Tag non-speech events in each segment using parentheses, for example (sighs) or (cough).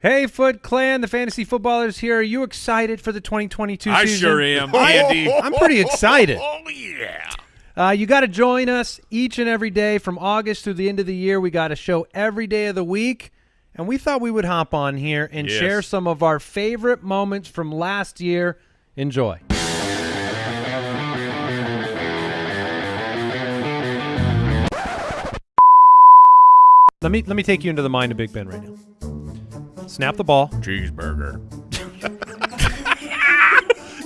Hey, Foot Clan, the fantasy footballers here. Are you excited for the 2022 I season? sure am, Andy. (laughs) I'm pretty excited. (laughs) Oh yeah. Uh, you got to join us each and every day from August through the end of the year. We got a show every day of the week, and we thought we would hop on here and Yes. share some of our favorite moments from last year. Enjoy. Let me let me take you into the mind of Big Ben right now. Snap the ball. Cheeseburger.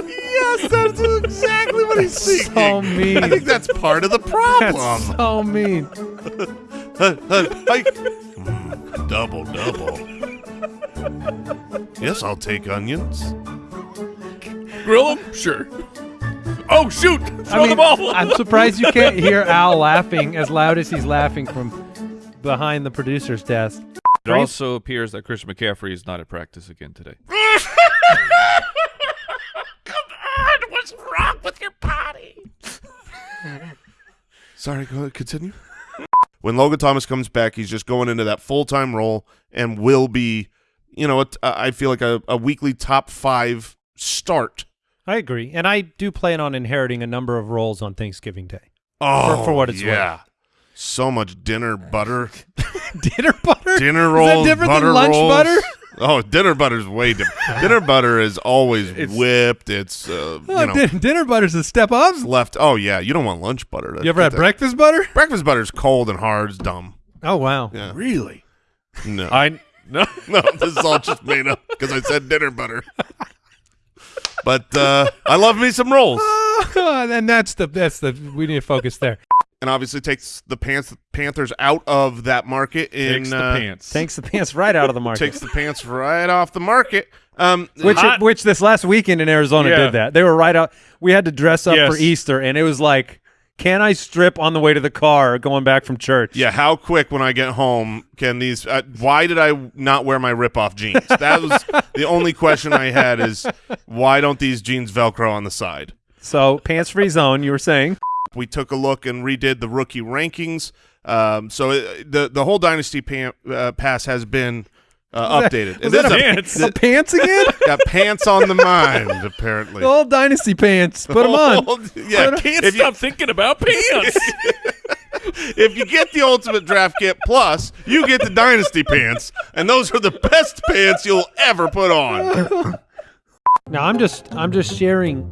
Yes, that's exactly what he's thinking. So mean. I think that's part of the (laughs) problem. That's so mean. I- Mm, double, double. Yes, I'll take onions. Grill them? Sure. Oh shoot! Throw I mean, the ball. I'm surprised you can't hear Al laughing as loud as he's laughing from behind the producer's desk. It also appears that Christian McCaffrey is not at practice again today. (laughs) Come on, what's wrong with your body? Sorry, go ahead, continue. when Logan Thomas comes back, he's just going into that full time role and will be, you know, a t- I feel like a, a weekly top five start. I agree, and I do plan on inheriting a number of roles on Thanksgiving Day. Oh, for what it's oh, yeah. So much dinner butter, (laughs) Dinner butter. dinner Is rolls, that different butter than lunch rolls. butter? (laughs) Oh, dinner butter's way different. dinner butter is always (laughs) whipped. It's uh, Oh, you know din- dinner butter's a step up. it's left. Oh yeah, you don't want lunch butter. You ever had breakfast butter? breakfast butter's cold and hard. It's dumb. Oh wow. Yeah, Really? no, I no. no, this is all just made up because I said dinner butter. But uh, I love me some rolls, and that's the that's the we need to focus there. And obviously takes the pants Panthers out of that market. In Takes the uh, pants. Takes the pants right out of the (laughs) market. takes the pants right off the market. Um, which Hot- which this last weekend in Arizona Yeah. did that. They were right out. We had to dress up for Easter, and it was like, can I strip on the way to the car going back from church? Yeah, how quick when I get home can these? Uh, why did I not wear my rip-off jeans? That was (laughs) the only question I had. Is why don't these jeans Velcro on the side? So pants free zone. You were saying We took a look and redid the rookie rankings. Um, so it, the the whole dynasty pan, uh, pass has been uh, updated. was It that is a- Pants. the pants again? (laughs) got pants on the mind (laughs) apparently. the old dynasty pants. Put them on. yeah, Can't if you, stop thinking about pants. (laughs) if you get the ultimate draft kit plus, you get the dynasty pants, and those are the best pants you'll ever put on. Now I'm just I'm just sharing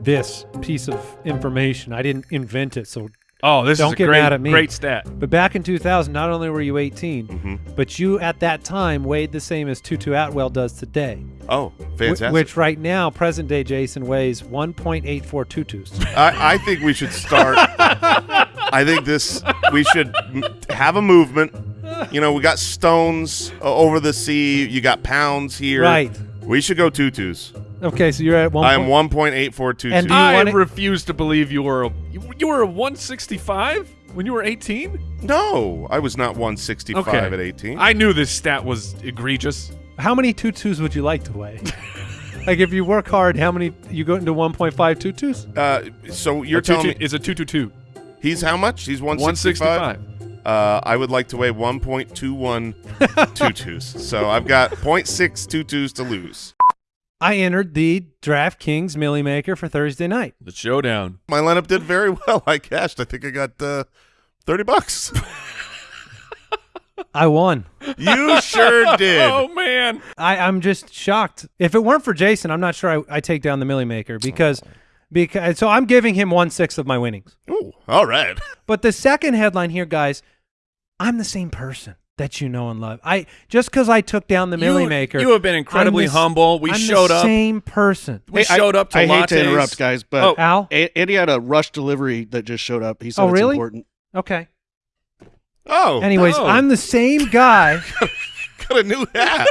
this piece of information. I didn't invent it. So, oh, this Don't is a get great, mad at me. great stat. but back in 2000, not only were you 18, Mm-hmm. but you at that time weighed the same as Tutu Atwell does today. Oh, Wh- fantastic! Which right now, present day Jason weighs 1.84 tutus. I, I think we should start. (laughs) I think this we should have a movement. You know, we got stones uh, over the sea. You got pounds here. Right. We should go tutus. Okay, so you're at one. I am point- one point eight four two And do you I want it- refuse to believe you were a you, you were a 165 when you were 18. No, I was not one sixty five Okay. at eighteen. I knew this stat was egregious. How many tutus would you like to weigh? (laughs) like if you work hard, how many you go into 1.5 tutus? uh, so you're a two, telling two, me is a 222. he's how much? He's one sixty five. 165. Uh, I would like to weigh 1.21 tutus. So I've got 0.6 tutus to lose. I entered the DraftKings Milly Maker for Thursday night. The showdown. My lineup did very (laughs) well. I cashed. I think I got uh, 30 bucks. I won. You sure (laughs) did. Oh man. I, I'm just shocked. If it weren't for Jason, I'm not sure I, I take down the Milly Maker because because so I'm giving him one sixth of my winnings. Ooh, all right. (laughs) But the second headline here, guys, I'm the same person that you know and love. I just because I took down the Millie you, Maker. You have been incredibly I'm the s- humble. We I'm showed the up. Same person. We Hey, I- showed up to I hate lattes. to interrupt, guys, but Oh. Al. A- Andy had a rush delivery that just showed up. He said Oh, it's really? important. Okay. Oh, Anyways, no. I'm the same guy. (laughs) got a new hat.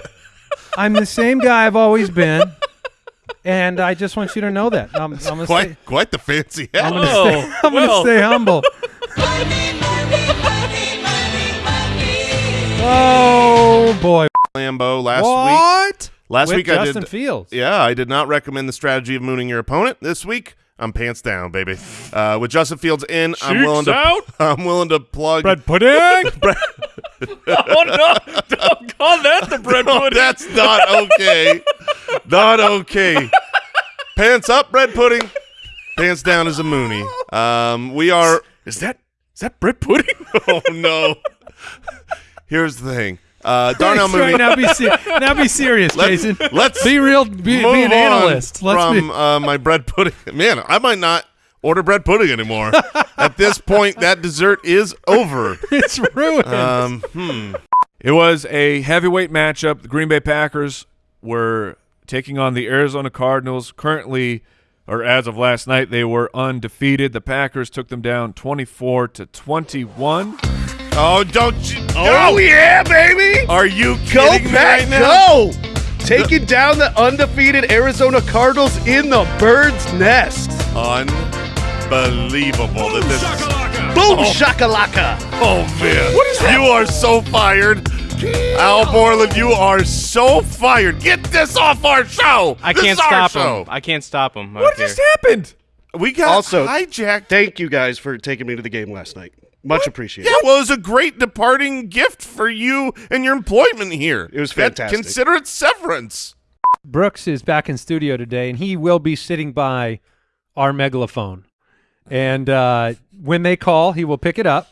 I'm the same guy I've always been, and I just want you to know that. I'm, I'm gonna stay. quite, quite the fancy hat. I'm gonna Oh, stay. Well. stay humble. Oh boy! Lambo last week. what? Last With week I Justin did. Fields. Yeah, I did not recommend the strategy of mooning your opponent. This week, I'm pants down, baby. Uh, with Justin Fields in, I'm willing to. out. (laughs) I'm willing to plug. Bread pudding. (laughs) (laughs) oh no! Don't call that the bread No, pudding. that's not okay. not okay. Pants up, bread pudding. Pants down is a Mooney. Um, we are. is that is that bread pudding? Oh no. Here's the thing. Uh, Darnell Mooney. now be ser- now be serious, Let's, Jason. let's Be real. Be, be move an on analyst. Let's from be. uh, my bread pudding. (laughs) Man, I might not order bread pudding anymore. (laughs) At this point, that dessert is over. (laughs) It's ruined. Um, hmm. It was a heavyweight matchup. The Green Bay Packers were taking on the Arizona Cardinals. Currently, or as of last night, they were undefeated. The Packers took them down 24 to 21. Oh, don't you? Oh yeah, baby! Are you Go kidding me back, right now? go! Taking down the undefeated Arizona Cardinals in the bird's nest. Unbelievable that this. Boom oh. shakalaka! Oh man, what is that? You are so fired, Al Borland. You are so fired. Get this off our show. I This can't is our stop show. him. I can't stop him. What just happened? We got Also- hijacked. Thank you guys for taking me to the game last night. Much appreciated. Yeah, well, it was a great departing gift for you and your employment here. It was That- fantastic. Consider it severance. Brooks is back in studio today, and he will be sitting by our megalophone. And uh, when they call, he will pick it up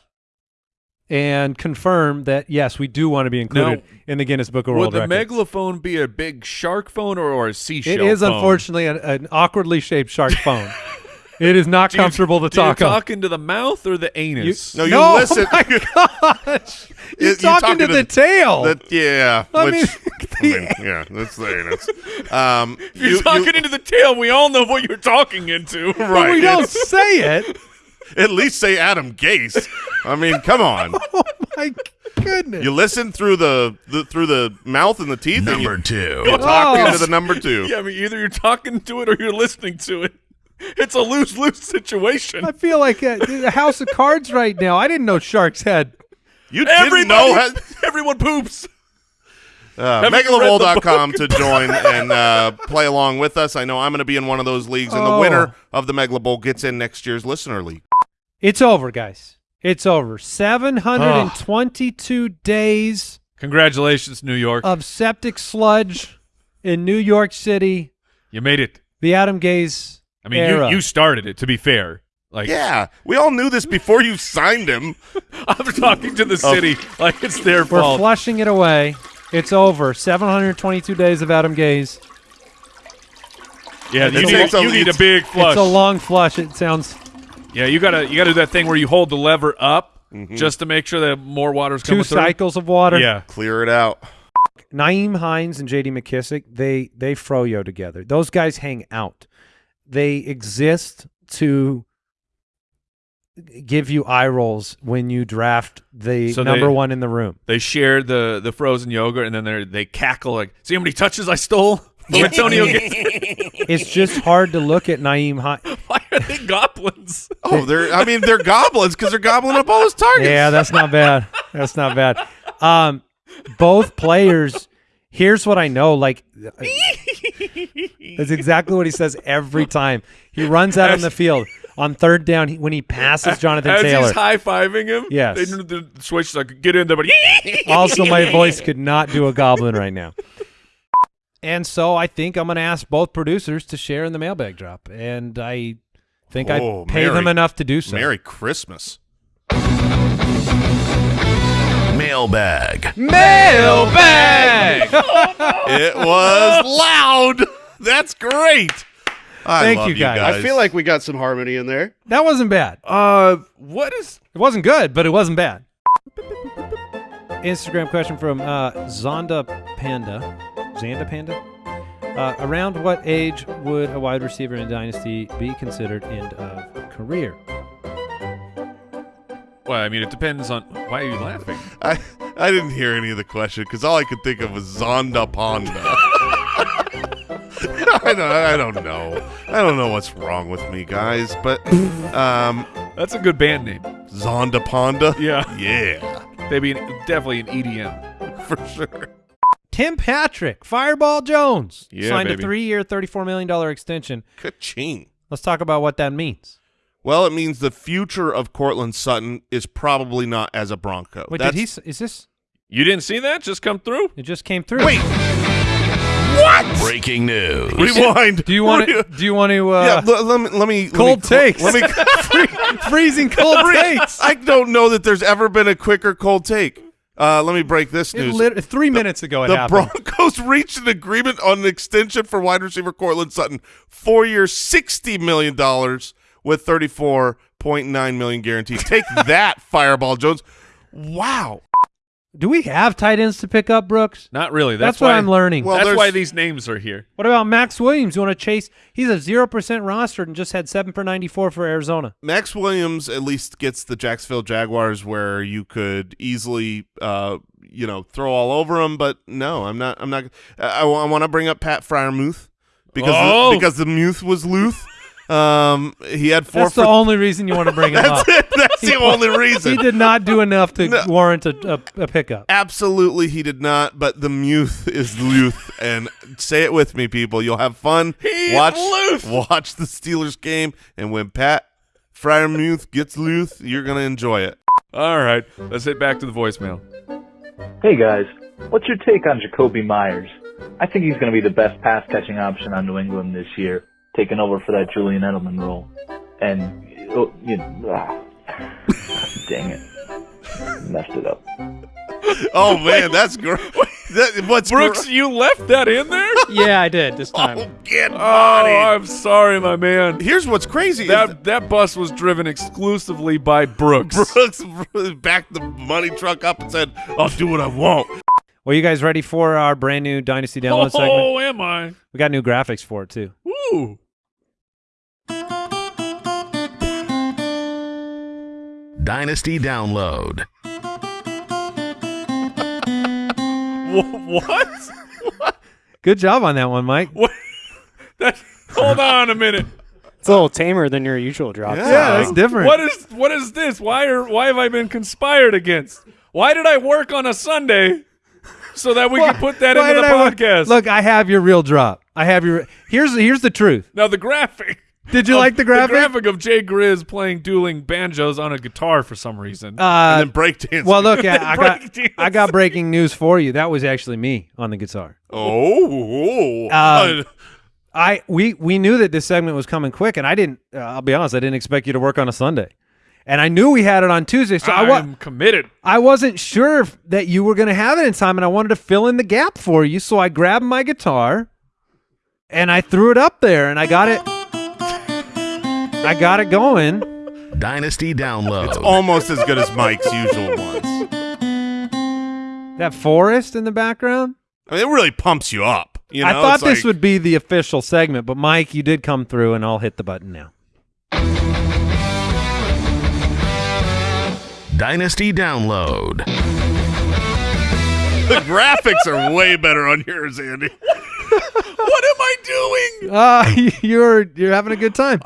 and confirm that yes, we do want to be included Now, in the Guinness Book of World Records. Would World the Records. megalophone be a big shark phone or, or a seashell it is phone? unfortunately an, an awkwardly shaped shark phone. (laughs) it is not (laughs) Do you- comfortable to do you talk on. talk into the mouth or the anus? No, you no, listen. Oh my (laughs) gosh! You- He's you talking, talking to to the the- tail. That yeah, I which (laughs) mean, I mean, yeah, that's the anus. Um, If you're you- talking you- into the tail, we all know what you're talking into. but right. we don't say it. at least say Adam Gase. I mean, come on. Oh my goodness! You listen through the, the through the mouth and the teeth. Number and you, two. You talk Oh. into the number two. Yeah, I mean, either you're talking to it or you're listening to it. (laughs) It's a lose lose situation. I feel like a, a house of cards right now. I didn't know sharks had. You didn't Everybody, know. (laughs) How, everyone poops. uh, Have you MegaloBowl.com to join and uh, play along with us. I know I'm going to be in one of those leagues, and the Oh. winner of the Mega Bowl gets in next year's listener league. It's over, guys. It's over. 722 (sighs) days Congratulations, New York. of septic sludge in New York City. you made it. The Adam Gase I mean, era. you, you started it, to be fair. Like, Yeah, we all knew this before you signed him. (laughs) I'm talking to the oh. city like it's their We're fault. flushing it away. It's over. 722 days of Adam Gase. yeah, you, It's- need, a- you need a big flush. It's a long flush. It sounds yeah, you gotta you gotta do that thing where you hold the lever up mm-hmm. just to make sure that more water's two coming through. cycles of water. Yeah, Clear it out. Nyheim Hines and J.D. McKissick, they they froyo together. Those guys hang out. They exist to give you eye rolls when you draft the So number they- one in the room. they share the the frozen yogurt, and then they they cackle like, "See how many touches I stole from Antonio?" (laughs) gets- It's just hard to look at Nyheim Hines. (laughs) Why are they goblins? Oh, they're. I mean, they're goblins because they're gobbling up all his targets. Yeah, that's not bad. That's not bad. Um, both players. Here's what I know. Like, that's exactly what he says every (laughs) time. He runs out on the field on third down he, when he passes (laughs) Jonathan As Taylor. he's high fiving him, Yes. they the switch like get in there, but (laughs) also, my voice could not do a goblin right now. And so I think I'm going to ask both producers to share in the mailbag drop, and I think Oh, I pay them enough to do so. Merry Christmas. Mailbag. Mailbag. It was (laughs) loud. That's great. I Thank love you, guys. I feel like we got some harmony in there. that wasn't bad. uh, what is? It wasn't good, but it wasn't bad. Instagram question from uh, Zonda Panda. Zanda Panda? Uh, around what age would a wide receiver in a dynasty be considered end of career? Well, I mean, it depends on. Why are you laughing? I, I didn't hear any of the question because all I could think of was Zonda Ponda. (laughs) I don't, I don't know. I don't know what's wrong with me, guys. But um, That's a good band name. Zonda Ponda. Yeah, Yeah, they'd be an, definitely an EDM. (laughs) for sure. Tim Patrick, Fireball Jones, Yeah, signed baby. a three-year, $34 million extension. Ka-ching. Let's talk about what that means. Well, it means the future of Courtland Sutton is probably not as a Bronco. Wait, That's, did he? s- Is this? You didn't see that just come through? It just came through. Wait, What? Breaking news. rewind. Do you want to? Do you want to? Uh, yeah, l- let me let me cold let me, (laughs) takes. Let me. freezing cold takes. I don't know that there's ever been a quicker cold take. Uh, let me break this news. lit- three minutes ago it the happened. Broncos (laughs) reached an agreement on an extension for wide receiver Courtland Sutton, four years, sixty million dollars with thirty-four point nine million guaranteed. Take (laughs) that, Fireball Jones. Wow. Do we have tight ends to pick up, Brooks? Not really. That's, That's, what why I'm learning. Well, that's why these names are here. what about Maxx Williams? You want to chase? He's a zero percent rostered and just had seven for ninety four for Arizona. Maxx Williams at least gets the Jacksonville Jaguars where you could easily, uh, you know, throw all over him. But no, I'm not. I'm not. I, I want to bring up Pat Freiermuth because Oh. the, because the Muth was Luth. Um, he had four That's for. the only reason you want to bring (laughs) him up. that's it. That's the only reason. He did not do enough to No. warrant a, a, a pickup. Absolutely, he did not. But the Muth is Luth, and say it with me, people. You'll have fun. He watch Luth. watch the Steelers game, and when Pat Freiermuth gets Luth, you're gonna enjoy it. All right, let's hit back to the voicemail. Hey guys, what's your take on Jakobi Meyers? I think he's going to be the best pass catching option on New England this year, taking over for that Julian Edelman role. And oh, you, ah, dang it, messed it up. (laughs) Oh man, that's great. (laughs) That, what's Brooks, gr- you left that in there? (laughs) Yeah, I did this time. Oh, get Oh. I'm sorry, my man. Here's what's crazy. is That that bus was driven exclusively by Brooks. Brooks backed the money truck up and said, "I'll do what I want." Well, you guys ready for our brand new Dynasty Download segment? Oh, am I? We got new graphics for it too. Woo! Dynasty Download. Wh- what? (laughs) Good job on that one, Mike. What? That, hold on a minute. It's a little tamer than your usual drop. Yeah. Yeah, that's different. What is what is this? Why are why have I been conspired against? Why did I work on a Sunday so that we could put that Why into the did I work- podcast? Look, I have your real drop. I have your. Here's here's the truth. now the graphic. Did you like the graphic? The graphic of Jay Grizz playing dueling banjos on a guitar for some reason. Uh, and then breakdance. well, look, I, I (laughs) got. I got breaking news for you. That was actually me on the guitar. oh, Um, (laughs) I we we knew that this segment was coming quick, and I didn't. Uh, I'll be honest, I didn't expect you to work on a Sunday, and I knew we had it on Tuesday, so I, I'm committed. I wasn't sure if, that you were going to have it in time, and I wanted to fill in the gap for you. So I grabbed my guitar, and I threw it up there, and I got it. I got it going. Dynasty Download. it's almost as good as Mike's usual ones. That forest in the background. I mean, it really pumps you up. You know, I thought this like- would be the official segment, but Mike, you did come through, and I'll hit the button now. Dynasty Download. The graphics are way better on yours, Andy. (laughs) What am I doing? Uh, (laughs) you're you're having a good time.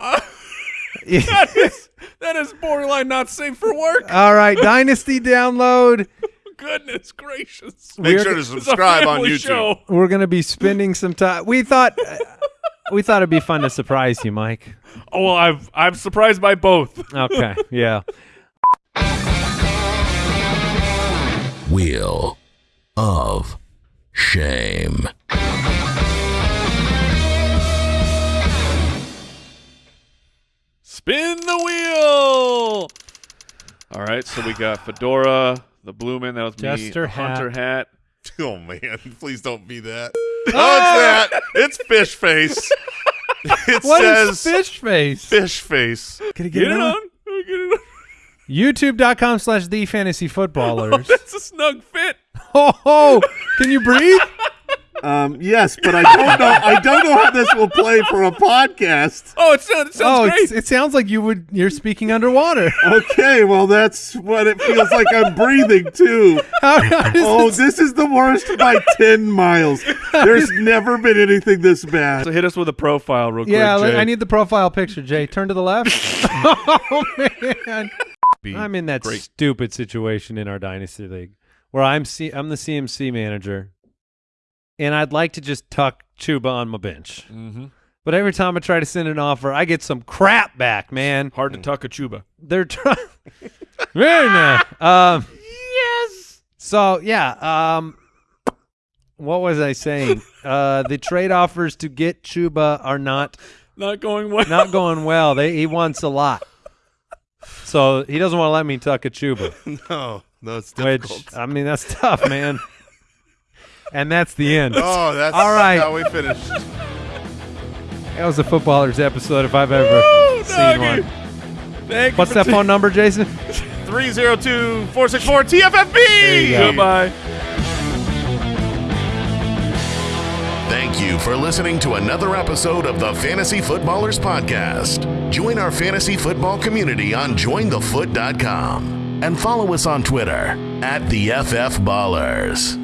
(laughs) That is, that is borderline not safe for work. All right, Dynasty download. (laughs) Goodness gracious. Make We're- sure to subscribe on YouTube. show. We're gonna be spending some time. We thought uh, we thought it'd be fun to surprise you, Mike. Oh, well, I've, I'm surprised by both. Okay, (laughs) yeah. Wheel of Shame. Spin the wheel. All right, so we got Fedora, the Bloomin', that was Jester me, Hunter hat. (laughs) Oh man, (laughs) please don't be that. Oh, it's that. It's fish face. (laughs) It What says is fish face? fish face. Can I Get it on. Get it on. YouTube.com slash the fantasy footballers. Oh, that's a snug fit. oh, oh, can you breathe? Um, yes, but I don't know. I don't know how this will play for a podcast. Oh, it sounds, it sounds oh, great. it sounds like you would. You're speaking underwater. Okay, well that's what it feels like. I'm breathing too. (laughs) How, how Oh, this- this is the worst by ten miles. There's never been anything this bad. so hit us with a profile real yeah, quick, let- Jay. I need the profile picture. Jay, turn to the left. (laughs) oh man, I'm in that great. stupid situation in our dynasty league where I'm C- I'm the CMC manager, and I'd like to just tuck Chuba on my bench. hmm But every time I try to send an offer, I get some crap back, man. Hard to tuck a chuba. They're trying. (laughs) Very nice. Um, yes. So yeah, um, what was I saying? uh, the trade offers to get Chuba are not Not going well. not going well. They he wants a lot, so he doesn't want to let me tuck a Chuba. (laughs) No, no, it's Which difficult. I mean, that's tough, man. And that's the end. (laughs) oh, that's All right. how we finished. That was a footballers episode if I've ever seen Doggy. one. Thank What's that t- phone number, Jason? 302 464 TFFB. There you go. Goodbye. Thank you for listening to another episode of the Fantasy Footballers Podcast. Join our fantasy football community on jointhefoot.com and follow us on Twitter at the FF Ballers.